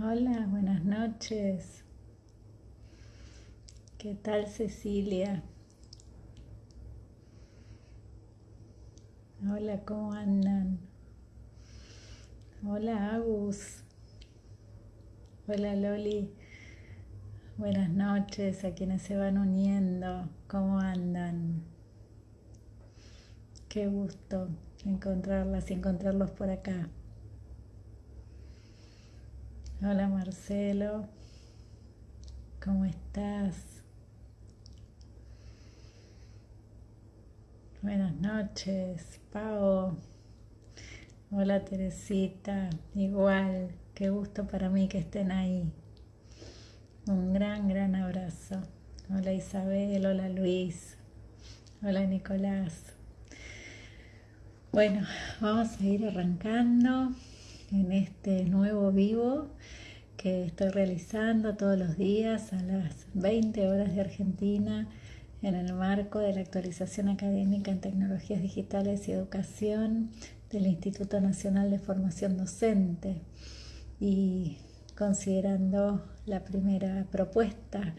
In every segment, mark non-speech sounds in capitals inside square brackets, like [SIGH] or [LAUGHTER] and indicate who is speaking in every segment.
Speaker 1: Hola, buenas noches. ¿Qué tal Cecilia? Hola, ¿cómo andan? Hola Agus. Hola Loli. Buenas noches a quienes se van uniendo. ¿Cómo andan? Qué gusto encontrarlas y encontrarlos por acá. Hola Marcelo, ¿cómo estás? Buenas noches, Pau. Hola Teresita, igual, qué gusto para mí que estén ahí. Un gran, gran abrazo. Hola Isabel, hola Luis, hola Nicolás. Bueno, vamos a ir arrancando en este nuevo vivo que estoy realizando todos los días a las 20 horas de Argentina en el marco de la actualización académica en tecnologías digitales y educación del Instituto Nacional de Formación Docente y considerando la primera propuesta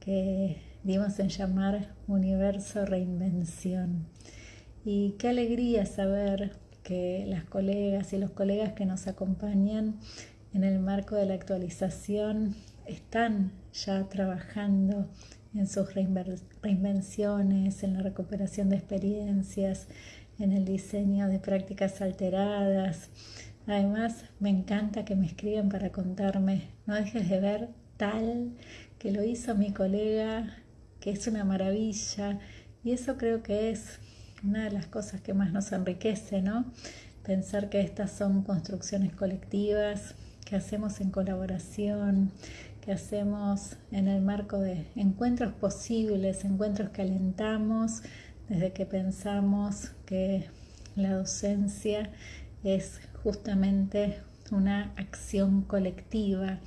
Speaker 1: que dimos en llamar Universo Reinvención. Y qué alegría saber que las colegas y los colegas que nos acompañan en el marco de la actualización están ya trabajando en sus reinvenciones, en la recuperación de experiencias, en el diseño de prácticas alteradas. Además, me encanta que me escriban para contarme, no dejes de ver tal que lo hizo mi colega, que es una maravilla. Y eso creo que es una de las cosas que más nos enriquece, ¿no? Pensar que estas son construcciones colectivas, que hacemos en colaboración, que hacemos en el marco de encuentros posibles, encuentros que alentamos desde que pensamos que la docencia es justamente una acción colectiva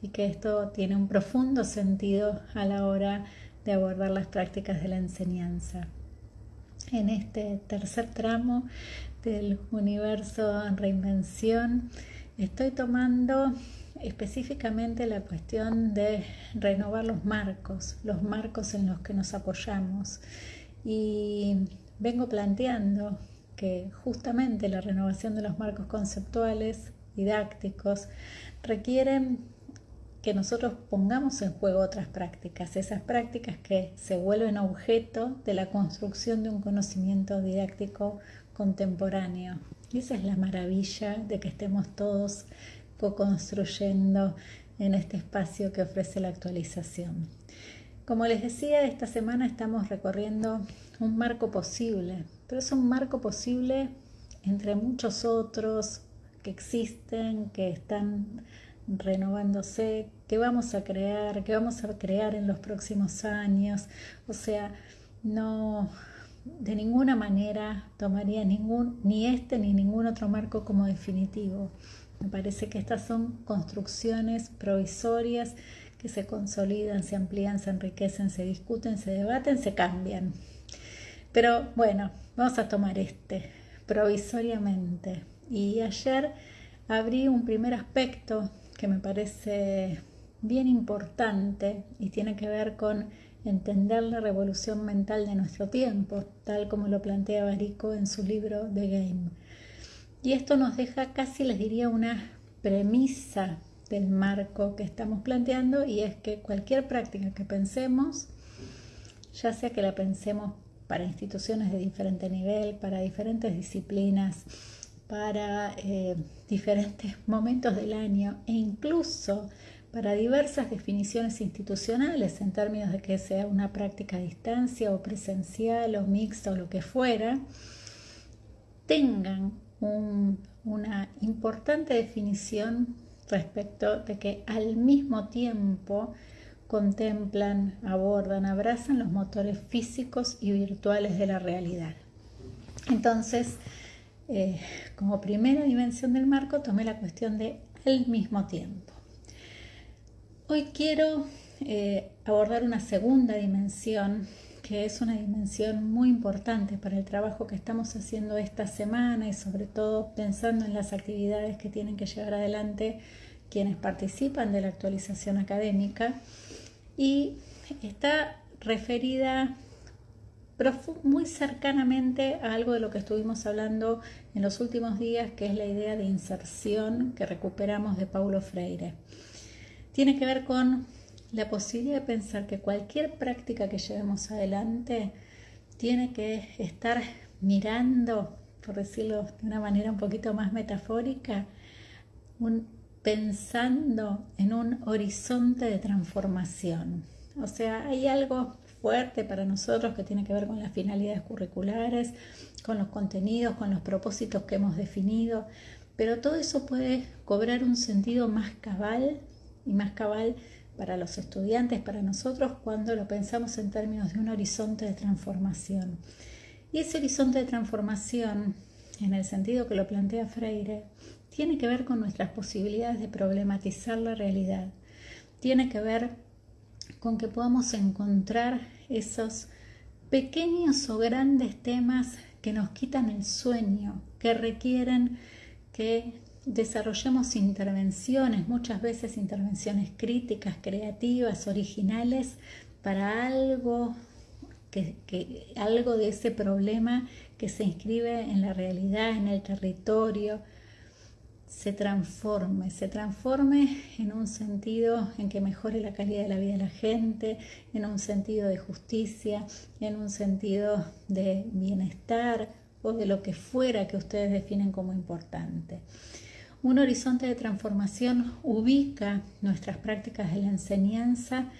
Speaker 1: y que esto tiene un profundo sentido a la hora de abordar las prácticas de la enseñanza en este tercer tramo del universo en reinvención. Estoy tomando específicamente la cuestión de renovar los marcos, los marcos en los que nos apoyamos. Y vengo planteando que justamente la renovación de los marcos conceptuales, didácticos, requieren que nosotros pongamos en juego otras prácticas, esas prácticas que se vuelven objeto de la construcción de un conocimiento didáctico contemporáneo. Y esa es la maravilla de que estemos todos co-construyendo en este espacio que ofrece la actualización. Como les decía, esta semana estamos recorriendo un marco posible, pero es un marco posible entre muchos otros que existen, que están renovándose, que vamos a crear, que vamos a crear en los próximos años. O sea, no de ninguna manera tomaría ningún, ni este ni ningún otro marco como definitivo. Me parece que estas son construcciones provisorias que se consolidan, se amplían, se enriquecen, se discuten, se debaten, se cambian. Pero bueno, vamos a tomar este provisoriamente. Y ayer abrí un primer aspecto que me parece bien importante y tiene que ver con entender la revolución mental de nuestro tiempo, tal como lo plantea Barico en su libro The Game. Y esto nos deja casi, les diría, una premisa del marco que estamos planteando y es que cualquier práctica que pensemos, ya sea que la pensemos para instituciones de diferente nivel, para diferentes disciplinas, para eh, [LAUGHS] diferentes momentos del año e incluso para diversas definiciones institucionales en términos de que sea una práctica a distancia o presencial o mixta o lo que fuera, tengan una importante definición respecto de que al mismo tiempo contemplan, abordan, abrazan los motores físicos y virtuales de la realidad. Entonces, eh, como primera dimensión del marco tomé la cuestión de el mismo tiempo. Hoy quiero eh, abordar una segunda dimensión que es una dimensión muy importante para el trabajo que estamos haciendo esta semana y sobre todo pensando en las actividades que tienen que llevar adelante quienes participan de la actualización académica y está referida muy cercanamente a algo de lo que estuvimos hablando en los últimos días, que es la idea de inserción que recuperamos de Paulo Freire. Tiene que ver con la posibilidad de pensar que cualquier práctica que llevemos adelante tiene que estar mirando, por decirlo de una manera un poquito más metafórica, pensando en un horizonte de transformación. O sea, hay algo fuerte para nosotros que tiene que ver con las finalidades curriculares, con los contenidos, con los propósitos que hemos definido, pero todo eso puede cobrar un sentido más cabal y más cabal para los estudiantes, para nosotros, cuando lo pensamos en términos de un horizonte de transformación. Y ese horizonte de transformación, en el sentido que lo plantea Freire, tiene que ver con nuestras posibilidades de problematizar la realidad. Tiene que ver con que podamos encontrar esos pequeños o grandes temas que nos quitan el sueño, que requieren que desarrollemos intervenciones, muchas veces intervenciones críticas, creativas, originales, para algo, que, algo de ese problema que se inscribe en la realidad, en el territorio, se transforme, se transforme en un sentido en que mejore la calidad de la vida de la gente, en un sentido de justicia, en un sentido de bienestar o de lo que fuera que ustedes definen como importante. Un horizonte de transformación ubica nuestras prácticas de la enseñanza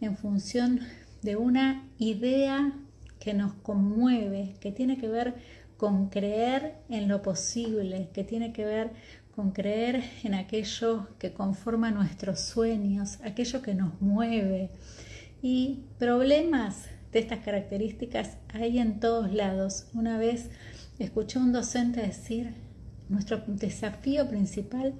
Speaker 1: en función de una idea que nos conmueve, que tiene que ver con creer en lo posible, que tiene que ver con creer en aquello que conforma nuestros sueños, aquello que nos mueve. Y problemas de estas características hay en todos lados. Una vez escuché a un docente decir, nuestro desafío principal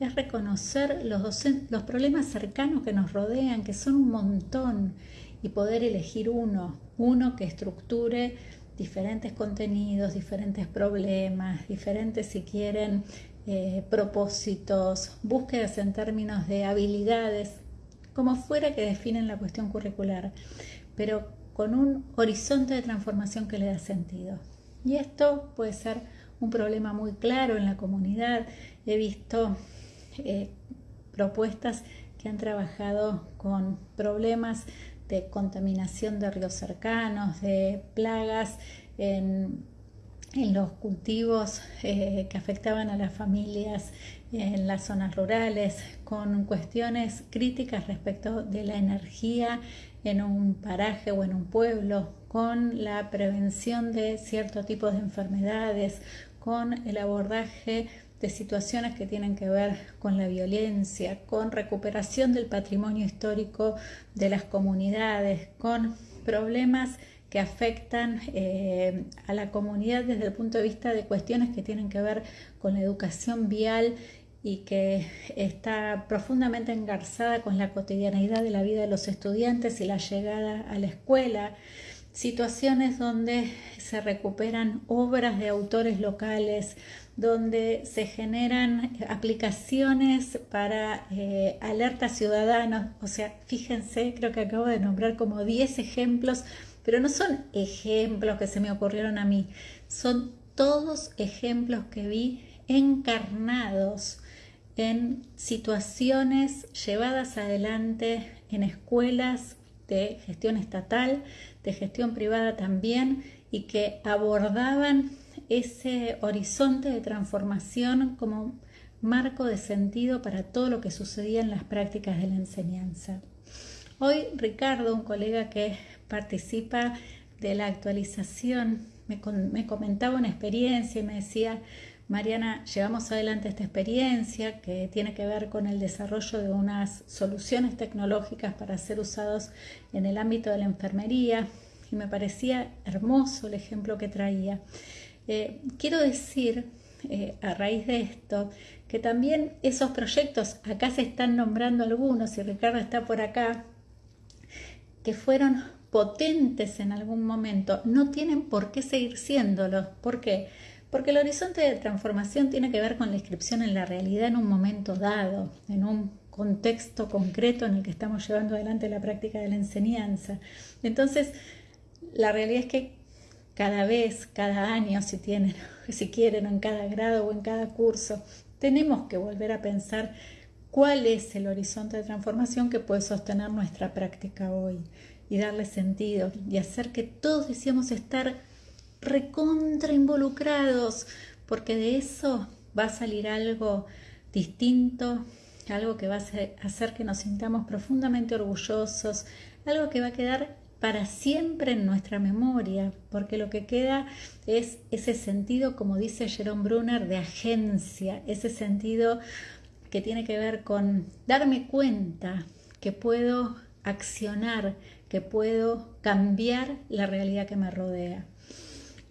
Speaker 1: es reconocer los, los problemas cercanos que nos rodean, que son un montón, y poder elegir uno, uno que estructure diferentes contenidos, diferentes problemas, diferentes, si quieren, eh, propósitos, búsquedas en términos de habilidades, como fuera que definen la cuestión curricular, pero con un horizonte de transformación que le da sentido. Y esto puede ser un problema muy claro en la comunidad. He visto eh, propuestas que han trabajado con problemas de contaminación de ríos cercanos, de plagas en en los cultivos eh, que afectaban a las familias en las zonas rurales, con cuestiones críticas respecto de la energía en un paraje o en un pueblo, con la prevención de cierto tipo de enfermedades, con el abordaje de situaciones que tienen que ver con la violencia, con recuperación del patrimonio histórico de las comunidades, con problemas que afectan eh, a la comunidad desde el punto de vista de cuestiones que tienen que ver con la educación vial y que está profundamente engarzada con la cotidianeidad de la vida de los estudiantes y la llegada a la escuela, situaciones donde se recuperan obras de autores locales, donde se generan aplicaciones para eh, alertas ciudadanos, o sea, fíjense, creo que acabo de nombrar como 10 ejemplos pero no son ejemplos que se me ocurrieron a mí, son todos ejemplos que vi encarnados en situaciones llevadas adelante en escuelas de gestión estatal, de gestión privada también, y que abordaban ese horizonte de transformación como marco de sentido para todo lo que sucedía en las prácticas de la enseñanza. Hoy Ricardo, un colega que participa de la actualización, me, comentaba una experiencia y me decía, Mariana, llevamos adelante esta experiencia que tiene que ver con el desarrollo de unas soluciones tecnológicas para ser usados en el ámbito de la enfermería y me parecía hermoso el ejemplo que traía. Eh, quiero decir, eh, a raíz de esto, que también esos proyectos, acá se están nombrando algunos y Ricardo está por acá, que fueron potentes en algún momento, no tienen por qué seguir siéndolo. ¿Por qué? Porque el horizonte de transformación tiene que ver con la inscripción en la realidad en un momento dado, en un contexto concreto en el que estamos llevando adelante la práctica de la enseñanza. Entonces, la realidad es que cada vez, cada año, si tienen, [LAUGHS] si quieren, en cada grado o en cada curso, tenemos que volver a pensar cuál es el horizonte de transformación que puede sostener nuestra práctica hoy y darle sentido y hacer que todos decíamos estar recontra involucrados, porque de eso va a salir algo distinto, algo que va a hacer que nos sintamos profundamente orgullosos, algo que va a quedar para siempre en nuestra memoria, porque lo que queda es ese sentido, como dice Jerome Brunner, de agencia, ese sentido que tiene que ver con darme cuenta que puedo accionar, que puedo cambiar la realidad que me rodea.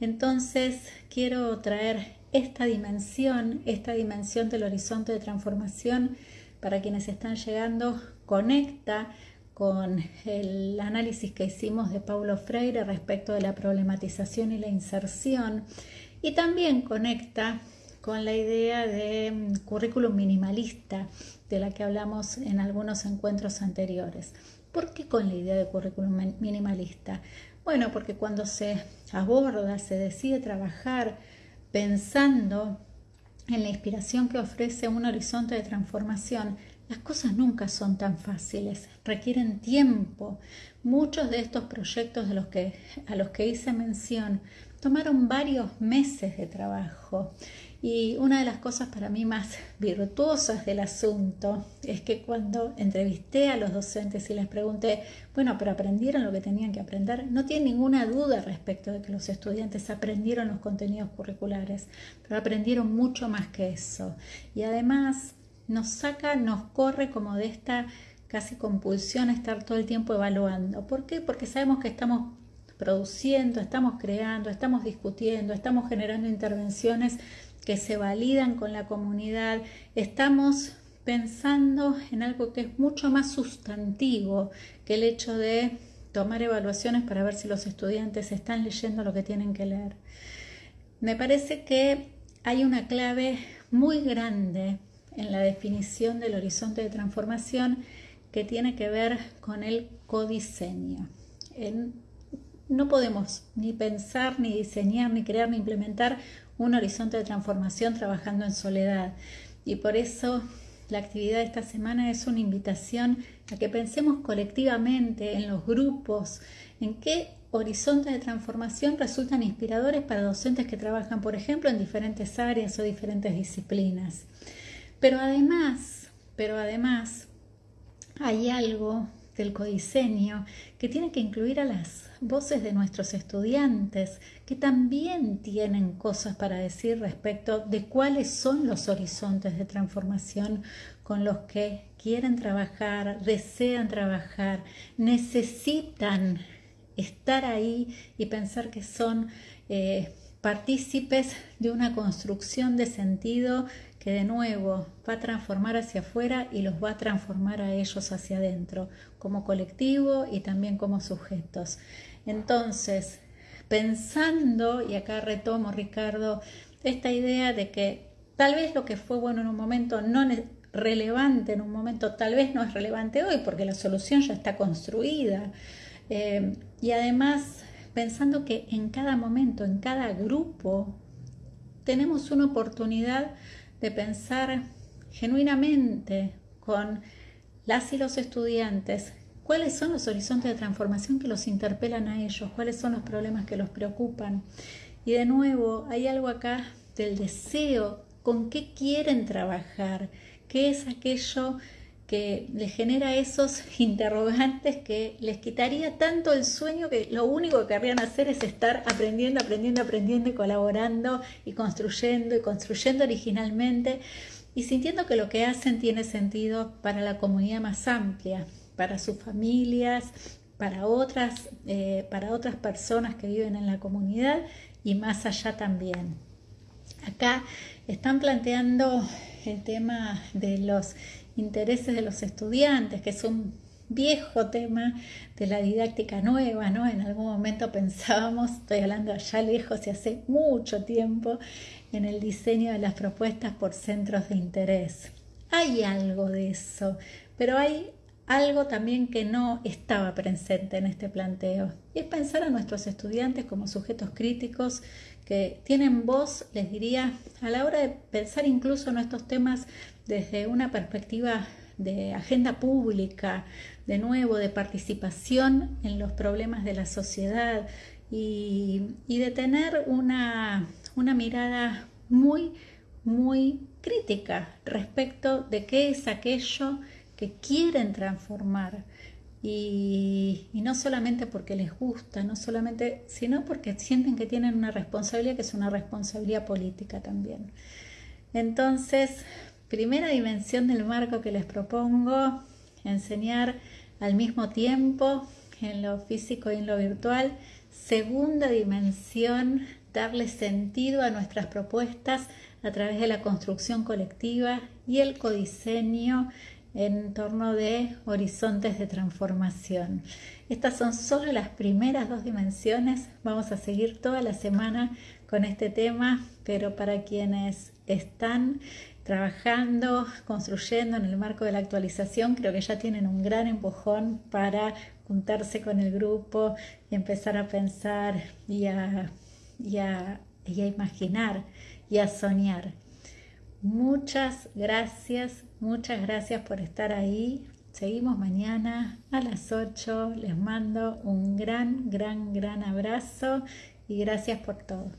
Speaker 1: Entonces quiero traer esta dimensión, esta dimensión del horizonte de transformación para quienes están llegando, conecta con el análisis que hicimos de Paulo Freire respecto de la problematización y la inserción y también conecta con la idea de mm, currículum minimalista de la que hablamos en algunos encuentros anteriores. ¿Por qué con la idea de currículum minimalista? Bueno, porque cuando se aborda, se decide trabajar pensando en la inspiración que ofrece un horizonte de transformación, las cosas nunca son tan fáciles, requieren tiempo. Muchos de estos proyectos de los que, a los que hice mención tomaron varios meses de trabajo. Y una de las cosas para mí más [LAUGHS] virtuosas del asunto es que cuando entrevisté a los docentes y les pregunté, bueno, pero aprendieron lo que tenían que aprender, no tienen ninguna duda respecto de que los estudiantes aprendieron los contenidos curriculares, pero aprendieron mucho más que eso. Y además nos saca, nos corre como de esta casi compulsión a estar todo el tiempo evaluando. ¿Por qué? Porque sabemos que estamos produciendo, estamos creando, estamos discutiendo, estamos generando intervenciones que se validan con la comunidad, estamos pensando en algo que es mucho más sustantivo que el hecho de tomar evaluaciones para ver si los estudiantes están leyendo lo que tienen que leer. Me parece que hay una clave muy grande en la definición del horizonte de transformación que tiene que ver con el codiseño. no podemos ni pensar, ni diseñar, ni crear, ni implementar un horizonte de transformación trabajando en soledad. Y por eso la actividad de esta semana es una invitación a que pensemos colectivamente en los grupos, en qué horizontes de transformación resultan inspiradores para docentes que trabajan, por ejemplo, en diferentes áreas o diferentes disciplinas. Pero además, pero además hay algo del codiseño que tiene que incluir a las voces de nuestros estudiantes que también tienen cosas para decir respecto de cuáles son los horizontes de transformación con los que quieren trabajar, desean trabajar, necesitan estar ahí y pensar que son eh, partícipes de una construcción de sentido que de nuevo va a transformar hacia afuera y los va a transformar a ellos hacia adentro, como colectivo y también como sujetos. Entonces, pensando, y acá retomo Ricardo, esta idea de que tal vez lo que fue bueno en un momento no es relevante en un momento, tal vez no es relevante hoy porque la solución ya está construida. Eh, y además, pensando que en cada momento, en cada grupo, tenemos una oportunidad de pensar genuinamente con las y los estudiantes cuáles son los horizontes de transformación que los interpelan a ellos, cuáles son los problemas que los preocupan. Y de nuevo, hay algo acá del deseo, con qué quieren trabajar, qué es aquello que les genera esos [LAUGHS] interrogantes que les quitaría tanto el sueño que lo único que querrían hacer es estar aprendiendo, aprendiendo, aprendiendo y colaborando y construyendo y construyendo originalmente y sintiendo que lo que hacen tiene sentido para la comunidad más amplia, para sus familias, para otras, eh, para otras personas que viven en la comunidad y más allá también. Acá están planteando el tema de los intereses de los estudiantes, que es un viejo tema de la didáctica nueva, ¿no? En algún momento pensábamos, estoy hablando allá lejos y hace mucho tiempo, en el diseño de las propuestas por centros de interés. Hay algo de eso, pero hay algo también que no estaba presente en este planteo. Y es pensar a nuestros estudiantes como sujetos críticos que tienen voz, les diría, a la hora de pensar incluso en estos temas desde una perspectiva de agenda pública, de nuevo, de participación en los problemas de la sociedad y, de tener una, una mirada muy, muy crítica respecto de qué es aquello que quieren transformar. Y, no solamente porque les gusta, no solamente, sino porque sienten que tienen una responsabilidad que es una responsabilidad política también. Entonces, primera dimensión del marco que les propongo, enseñar al mismo tiempo en lo físico y en lo virtual. Segunda dimensión, darle sentido a nuestras propuestas a través de la construcción colectiva y el codiseño en torno de horizontes de transformación. Estas son solo las primeras dos dimensiones. Vamos a seguir toda la semana con este tema, pero para quienes están trabajando, construyendo en el marco de la actualización, creo que ya tienen un gran empujón para juntarse con el grupo y empezar a pensar y a, y a, y a imaginar y a soñar. Muchas gracias, muchas gracias por estar ahí. Seguimos mañana a las 8. Les mando un gran, gran, gran abrazo y gracias por todo.